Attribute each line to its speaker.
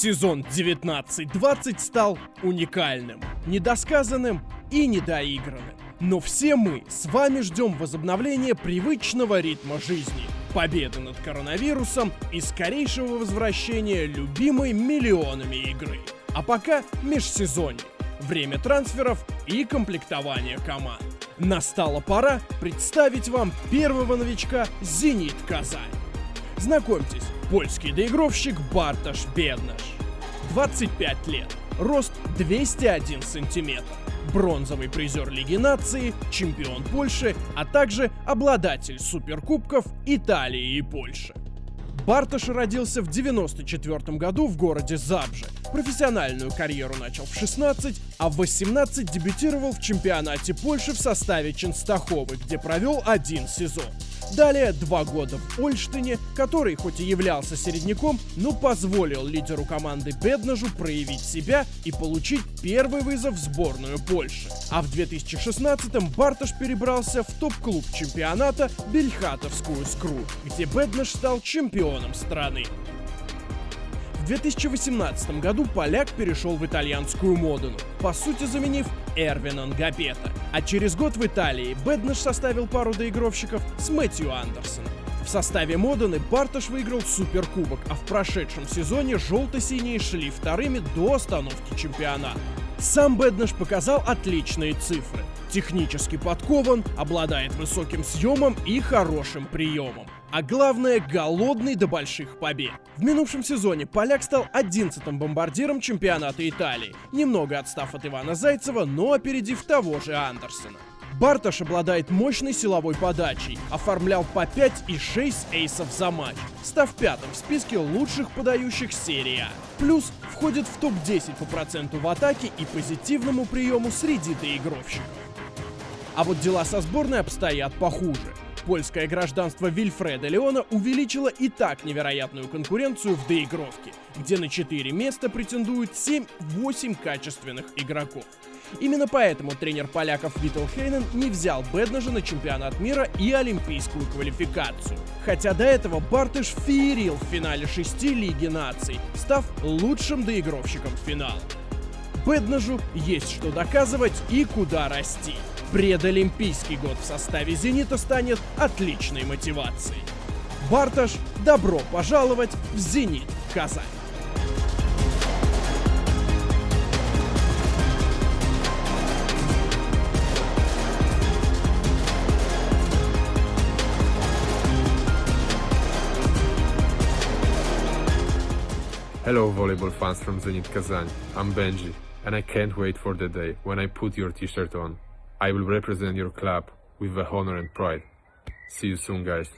Speaker 1: Сезон 19-20 стал уникальным, недосказанным и недоигранным. Но все мы с вами ждем возобновления привычного ритма жизни, победы над коронавирусом и скорейшего возвращения любимой миллионами игры. А пока межсезонье, время трансферов и комплектования команд. Настала пора представить вам первого новичка «Зенит Казань». Знакомьтесь, польский доигровщик Барташ Беднаш. 25 лет, рост 201 сантиметр, бронзовый призер Лиги нации, чемпион Польши, а также обладатель суперкубков Италии и Польши. Барташ родился в 94 году в городе Забже. Профессиональную карьеру начал в 16, а в 18 дебютировал в чемпионате Польши в составе Ченстаховы, где провел один сезон. Далее два года в Ольштине, который хоть и являлся середняком, но позволил лидеру команды Беднажу проявить себя и получить первый вызов в сборную Польши. А в 2016-м Барташ перебрался в топ-клуб чемпионата Бельхатовскую Скру, где Беднаж стал чемпионом страны. В 2018 году поляк перешел в итальянскую Модену, по сути заменив Эрвина Нгапета. А через год в Италии Беднаш составил пару доигровщиков с Мэтью Андерсоном. В составе Модены Барташ выиграл суперкубок, а в прошедшем сезоне желто-синие шли вторыми до остановки чемпионата. Сам Беднаш показал отличные цифры. Технически подкован, обладает высоким съемом и хорошим приемом. А главное, голодный до больших побед. В минувшем сезоне поляк стал 11-м бомбардиром чемпионата Италии, немного отстав от Ивана Зайцева, но опередив того же Андерсона. Барташ обладает мощной силовой подачей, оформлял по 5 и 6 эйсов за матч, став пятым в списке лучших подающих серии А. Плюс входит в топ-10 по проценту в атаке и позитивному приему среди доигровщиков. А вот дела со сборной обстоят похуже. Польское гражданство Вильфреда Леона увеличило и так невероятную конкуренцию в доигровке, где на 4 места претендуют 7-8 качественных игроков. Именно поэтому тренер поляков Витал Хейнен не взял Беднажа на чемпионат мира и олимпийскую квалификацию. Хотя до этого Бартыш феерил в финале шести Лиги наций, став лучшим доигровщиком финала. Беднажу есть что доказывать и куда расти. Предолимпийский год в составе «Зенита» станет отличной мотивацией. Барташ, добро пожаловать в «Зенит» Казань.
Speaker 2: Hello volleyball fans from Zenit Kazan, I'm Benji, and I can't wait for the day when I put your t-shirt on. I will represent your club with the honor and pride. See you soon guys.